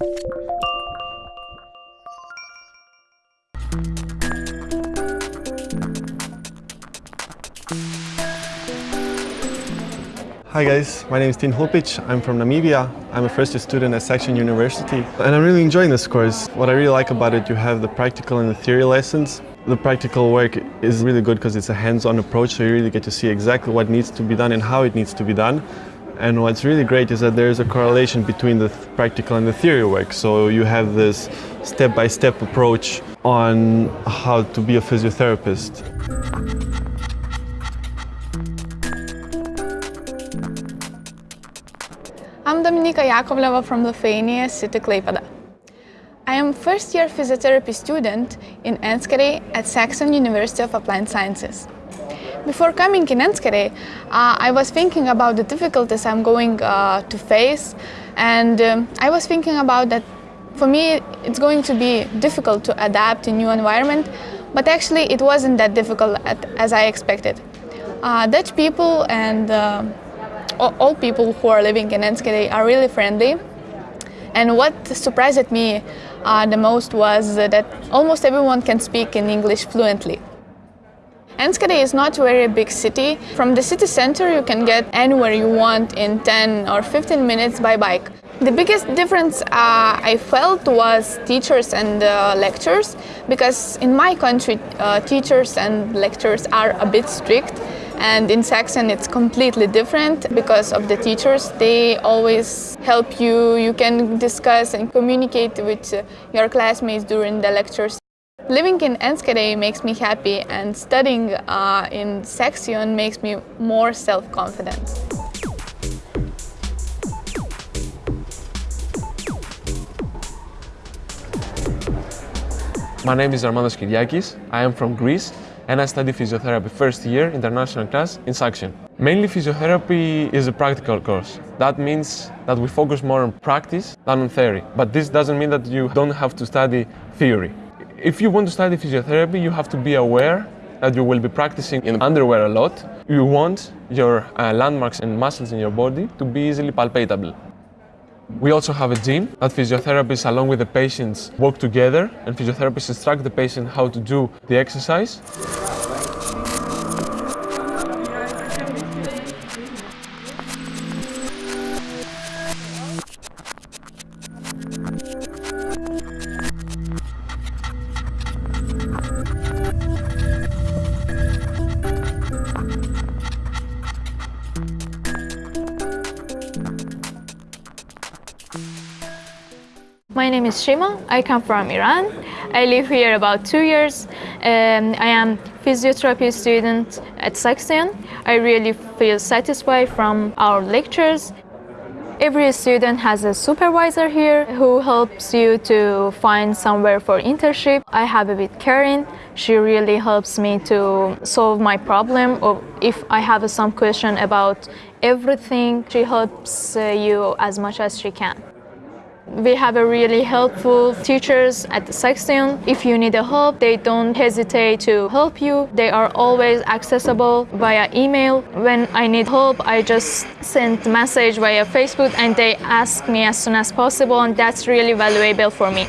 Hi guys, my name is Tin Hulpic. I'm from Namibia. I'm a first year student at Saxion University and I'm really enjoying this course. What I really like about it, you have the practical and the theory lessons. The practical work is really good because it's a hands-on approach so you really get to see exactly what needs to be done and how it needs to be done. And what's really great is that there's a correlation between the practical and the theory work. So you have this step-by-step -step approach on how to be a physiotherapist. I'm Dominika Yakovleva from Lithuania, city Klaipėda. I am first year physiotherapy student in Enschede at Saxion University of Applied Sciences. Before coming in Enschede, uh, I was thinking about the difficulties I'm going uh, to face and um, I was thinking about that for me it's going to be difficult to adapt to new environment but actually it wasn't that difficult at, as I expected. Uh, Dutch people and uh, all people who are living in Enschede are really friendly. And what surprised me uh, the most was that almost everyone can speak in English fluently. Enschede is not a very big city. From the city center you can get anywhere you want in 10 or 15 minutes by bike. The biggest difference uh, I felt was teachers and uh, lectures because in my country uh, teachers and lectures are a bit strict and in Saxion it's completely different because of the teachers. They always help you, you can discuss and communicate with uh, your classmates during the lectures. Living in Enschede makes me happy and studying uh, in Saxion makes me more self-confident. My name is Armandos Kyriakis. I am from Greece and I study physiotherapy first year international class in Saxion. Mainly physiotherapy is a practical course. That means that we focus more on practice than on theory. But this doesn't mean that you don't have to study theory. If you want to study physiotherapy, you have to be aware that you will be practicing in underwear a lot. You want your uh, landmarks and muscles in your body to be easily palpatable. We also have a gym that physiotherapists along with the patients work together and physiotherapists instruct the patient how to do the exercise. My name is Shima. I come from Iran. I live here about two years. Um, I am physiotherapy student at Saxion. I really feel satisfied from our lectures. Every student has a supervisor here who helps you to find somewhere for internship. I have a with Karen. She really helps me to solve my problem or if I have some question about everything, she helps uh, you as much as she can. We have a really helpful teachers at the Saxion. If you need help, they don't hesitate to help you. They are always accessible via email. When I need help, I just send message via Facebook and they ask me as soon as possible and that's really valuable for me.